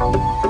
Música